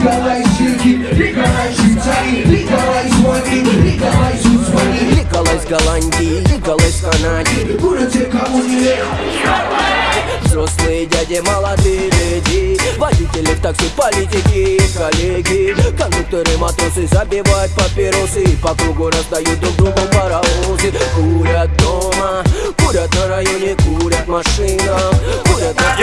Николай Щеки, Николай Швейцарии, Николай с вами, Николай с вами Николай с Голландии, Николай с Канады Куда те, кому не Взрослые дяди, молодые леди Водители в такси, политики и коллеги. Кондукторы, матросы забивают папиросы И по кругу раздают друг другу паровозы. Курят дома, курят на районе, курят машина Курят на...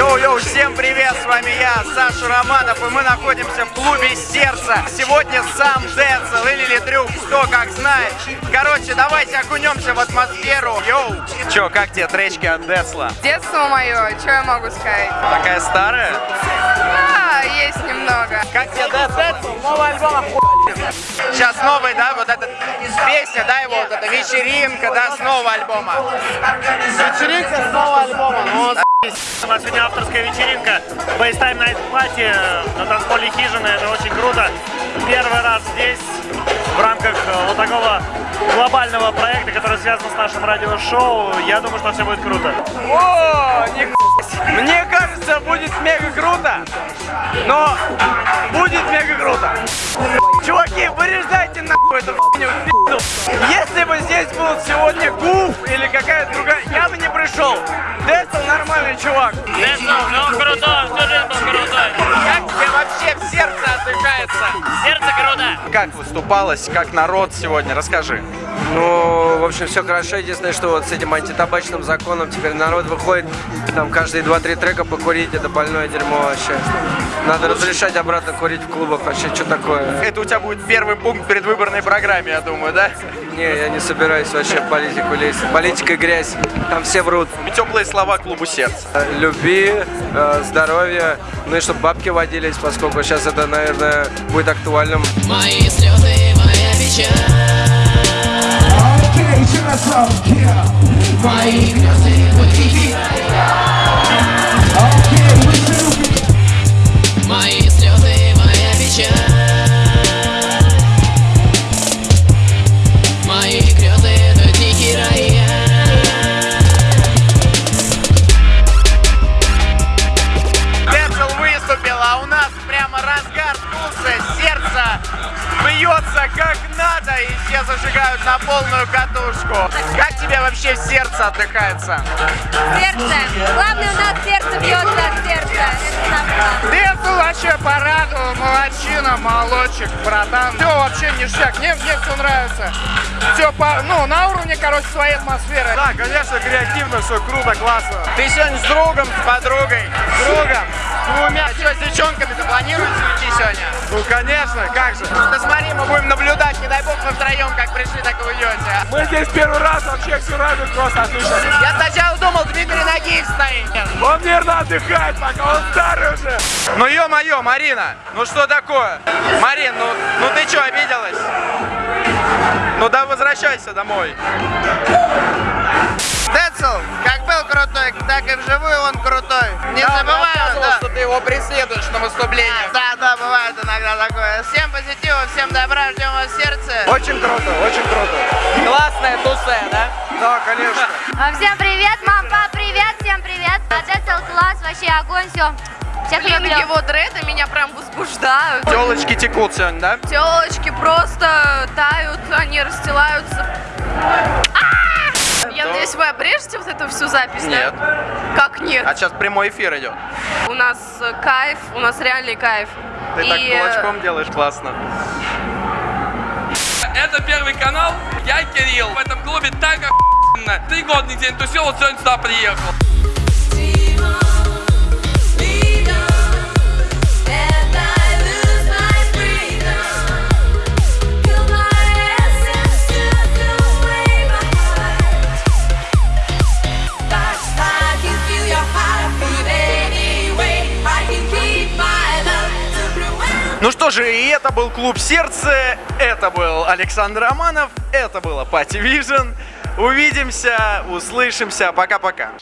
Всем привет, с вами я, Саша Романов, и мы находимся в клубе Сердца. Сегодня сам Децл или Литрюк, кто как знает. Короче, давайте окунемся в атмосферу. Йоу, чё, как тебе тречки от Децла? Детство мое, что я могу сказать? Такая старая? А, есть немного. Как тебе Децл? Новый альбом Сейчас новый, да, вот эта песня, да, его, вот эта вечеринка, да, с нового альбома. Вечеринка с нового альбома, У нас сегодня авторская вечеринка Baystime Night Party на танцполе Хижины. Это очень круто. Первый раз здесь в рамках э, вот такого глобального проекта, который связан с нашим радиошоу. Я думаю, что все будет круто. О, нихуя. Мне кажется, будет мега круто, но будет мега круто. Чуваки, выреждайте нахуй эту хуйню. Если бы здесь был сегодня Гуф или какая-то чувак. Децл, ну он Как выступалось, как народ сегодня? Расскажи. Ну, в общем, все хорошо. Единственное, что вот с этим антитабачным законом теперь народ выходит, там каждые 2-3 трека покурить, это больное дерьмо вообще. Надо разрешать обратно курить в клубах вообще, что такое? Это у тебя будет первый пункт предвыборной программе, я думаю, да? Не, я не собираюсь вообще в политику лезть. Политика грязь, там все врут. Теплые слова клубу сердца. Э, Люби, э, здоровья, ну и чтобы бабки водились, поскольку сейчас это, наверное, будет актуальным. Мои слезы, моя печаль Окей, еще раз. Мои грезы, выступил, а у нас прямо разгар вкуса, сердце бьется как надо, и все зажигают на полную катушку. Как тебе вообще в сердце отдыхается? Сердце. Главное, у нас сердце бьется от сердца. Это. Децл вообще порадовал, молодчина, молодчик, братан. Все вообще ништяк, мне, мне все нравится. Все, по, ну, на уровне, короче, своей атмосферы. Да, конечно, креативно, все круто, классно. Ты сегодня с другом, с подругой? С другом. С двумя. С девчонками-то планируете уйти сегодня? Ну, конечно, как же. Ты смотри, мы будем наблюдать, не дай бог вы втроем как пришли, так и уйдете. Мы здесь первый раз, вообще все радует просто отлично. Я сначала думал, Дмитрий Нагиев стоит. Он нервно отдыхает, пока он старый уже. Ну, ё-моё, Марина, ну что такое? Марин, ну, ну ты что, обиделась? Ну да возвращайся домой. Децл, как был крутой, так и вживую он крутой. Не забывай, да. что ты его преследуешь выступлениях. Да, да, бывает иногда такое. Всем позитива, всем добра, ждем вас в сердце. Очень круто, очень круто. Классная тусе, да? Да, конечно. А, Всем привет, мам, пап, привет, всем привет. Децл класс, вообще огонь, все. Всех Блин, люблю. его дреды меня прям возбуждают. Телочки текут сегодня, да? Телочки просто тают, они расстилаются. А! Я надеюсь, вы обрежете вот эту всю запись, Нет. да? Как нет? А сейчас прямой эфир идет. У нас э, кайф, у нас реальный кайф. Ты И, так э, кулачком делаешь классно. Это первый канал, я Кирилл. В этом клубе так охуенно. Три года нигде не тусил, вот сегодня сюда приехал. Ну что же, и это был Клуб Сердце, это был Александр Романов, это было Party Vision. Увидимся, услышимся, пока-пока.